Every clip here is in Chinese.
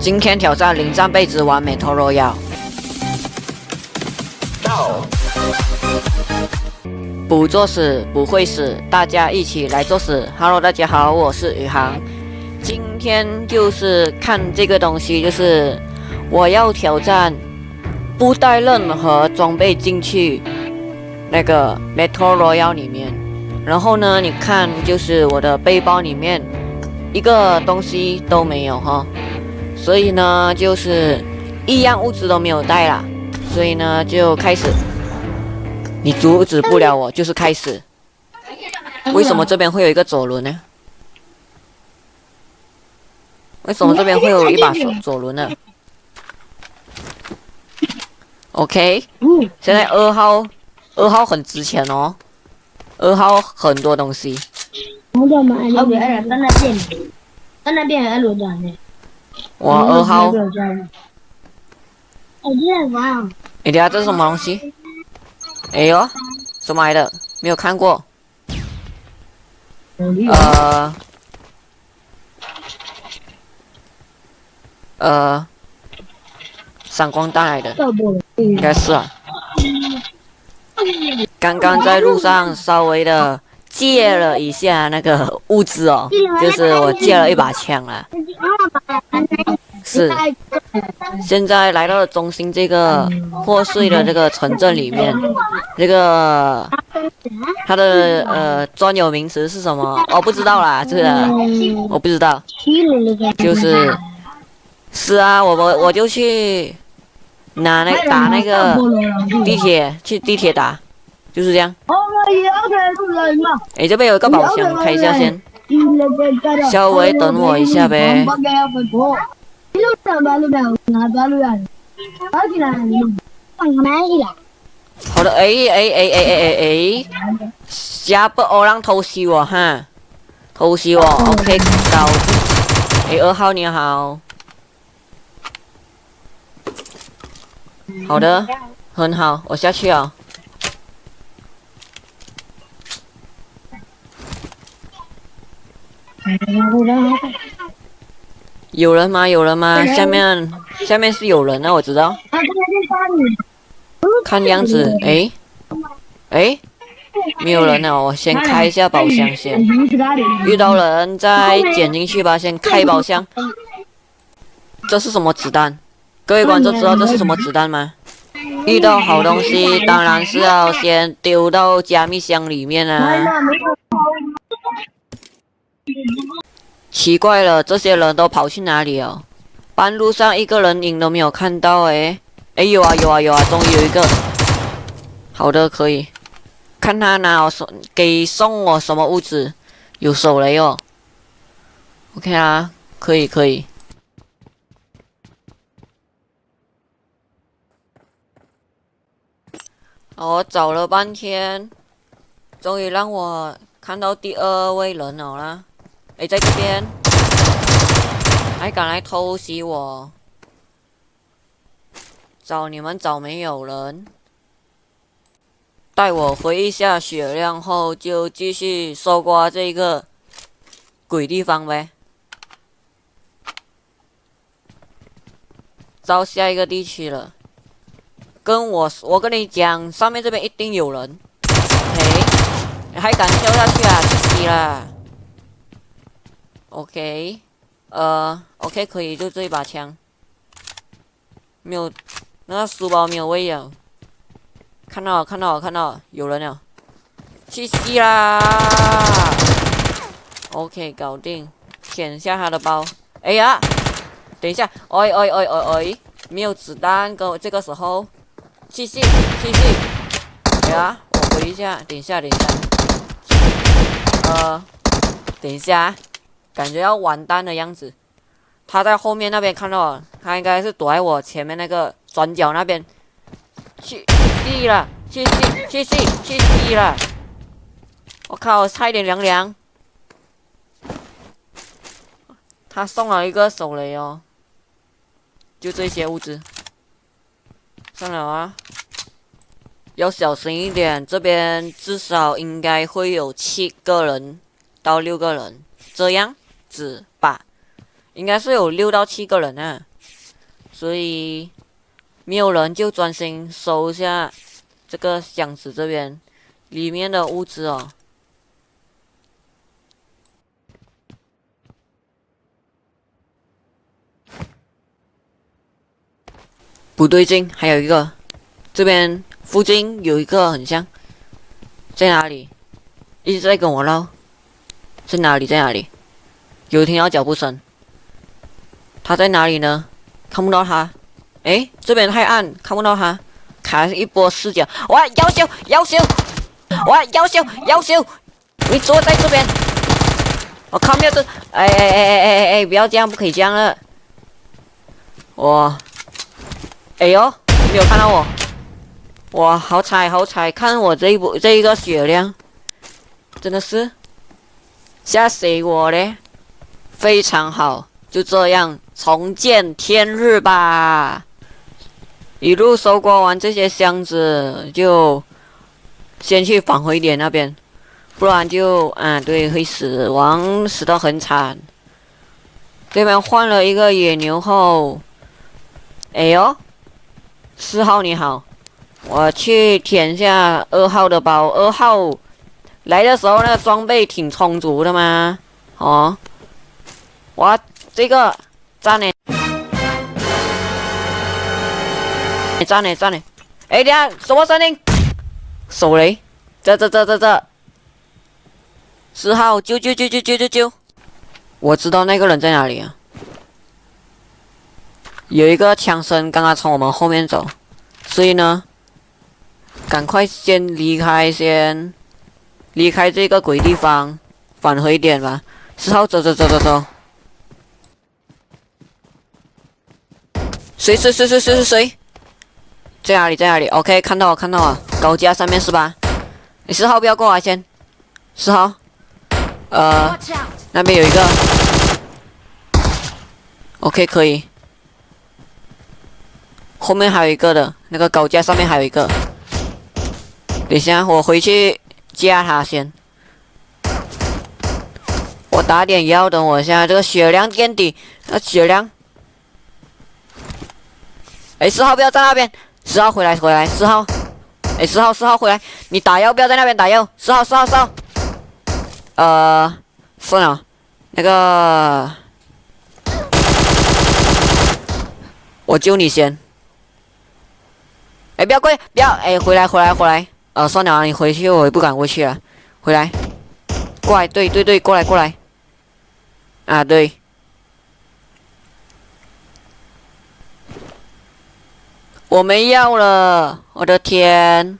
今天挑战零战备之完美陀螺妖。不作死不会死，大家一起来作死。Hello，大家好，我是宇航。今天就是看这个东西，就是我要挑战不带任何装备进去那个 Metal royal 里面。然后呢，你看，就是我的背包里面一个东西都没有哈，所以呢，就是一样物资都没有带啦。所以呢，就开始。你阻止不了我，就是开始。为什么这边会有一个左轮呢？为什么这边会有一把左左轮呢？OK，现在二号，二号很值钱哦，二号很多东西。哇，二号。哎，呀，这是什么东西？哎呦，什么来的？没有看过。呃，呃，闪光弹来的，应该是啊。刚刚在路上稍微的借了一下那个物资哦，就是我借了一把枪啊。是，现在来到了中心这个破碎的这个城镇里面，这个它的呃专有名词是什么？我不知道啦，这个我不知道。就是，是啊，我我我就去拿那打那个地铁，去地铁打，就是这样。哎，这边有一个宝箱，开一下先。稍微等我一下呗。好的，哎哎哎哎哎哎，下不欧让偷袭我哈，偷袭我，OK，搞定。哎，二号你好，好的，很好，我下去啊。有人吗？有人吗？下面下面是有人啊，我知道。看样子，哎，哎，没有人呢，我先开一下宝箱先。遇到人再捡进去吧，先开宝箱。这是什么子弹？各位观众知道这是什么子弹吗？遇到好东西，当然是要先丢到加密箱里面啊。奇怪了，这些人都跑去哪里了？半路上一个人影都没有看到哎！哎有啊有啊有啊，终于有一个。好的，可以。看他拿我送给送我什么物资？有手雷哦。OK 啊，可以可以。我找了半天，终于让我看到第二位人了啦。哎，在这边，还敢来偷袭我？找你们找没有人？待我回一下血量后，就继续搜刮这个鬼地方呗。到下一个地区了，跟我我跟你讲，上面这边一定有人。嘿，还敢跳下去啊？去死啦！OK，呃，OK，可以，就这一把枪，没有，那个书包没有位啊。看到，看到，看到，有人了，去死啦！OK，搞定，舔下他的包。哎呀，等一下，哎哎哎哎哎，没有子弹，哥，这个时候，继续，继续。哎呀，我回一下，等一下，等一下，呃，等一下。感觉要完蛋的样子，他在后面那边看到，他应该是躲在我前面那个转角那边，去地了，去去，去死，去地了！我靠，差一点凉凉。他送了一个手雷哦，就这些物资。算了啊，要小心一点，这边至少应该会有七个人到六个人，这样。子吧，应该是有六到七个人啊。所以没有人就专心收下这个箱子这边里面的物资哦。不对劲，还有一个，这边附近有一个很像，在哪里？一直在跟我唠，在哪里？在哪里？有听到脚步声，他在哪里呢？看不到他。哎，这边太暗，看不到他。开一波视角，哇！要修，妖修，哇！要修，妖修，你坐在这边。我靠，没有这，哎哎哎哎哎哎，不要这样，不可以这样了。哇！哎呦，没有看到我！哇，好彩好彩！看我这一波这一个血量，真的是吓死我了！非常好，就这样重见天日吧。一路收刮完这些箱子，就先去返回点那边，不然就啊，对，会死亡，死得很惨。这边换了一个野牛后，哎呦！四号你好，我去填下二号的包。二号来的时候，那个装备挺充足的吗？哦，我这个赞呢？赞呢赞呢？哎，等下什么声音？手雷？这这这这这？四号救救救救救救救！我知道那个人在哪里啊。有一个枪声刚刚从我们后面走，所以呢，赶快先离开，先离开这个鬼地方，返回点吧。四号，走走走走走。谁谁谁谁谁谁谁？在哪里在哪里？OK，看到了看到了，高架上面是吧？你四号不要过来先，四号，呃，那边有一个，OK 可以。后面还有一个的，那个高架上面还有一个。等一下，我回去架他先。我打点药，等我一下。这个血量垫底，那血量。哎，四号不要在那边，四号回来回来，四号。哎，四号四号回来，你打药不要在那边打药，四号四号四号。呃，算了，那个，我救你先。哎，不要过，不要！哎，回来，回来，回来！呃，算了，你回去，我也不敢过去了。回来，过来，对对对，过来过来。啊，对。我没药了，我的天，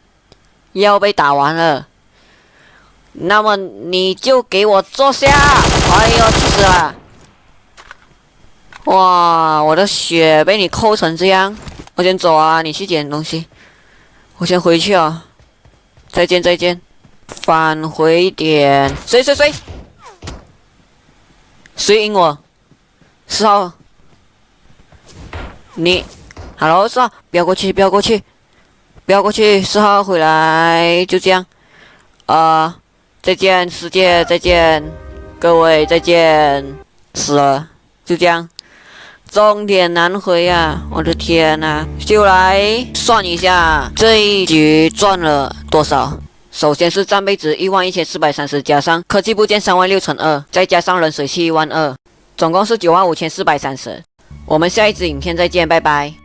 药被打完了。那么你就给我坐下！哎呦，气死了！哇，我的血被你扣成这样。我先走啊，你去捡东西。我先回去啊，再见再见。返回点，谁谁谁？谁赢我？四号。你，Hello，四号，不要过去，不要过去，不要过去。四号回来，就这样。啊，再见世界，再见各位，再见。死了，就这样。终点难回啊！我的天呐，就来算一下这一局赚了多少。首先是战备值一万一千四百三十，加上科技部件三万六乘二，再加上冷水器一万二，总共是九万五千四百三十。我们下一支影片再见，拜拜。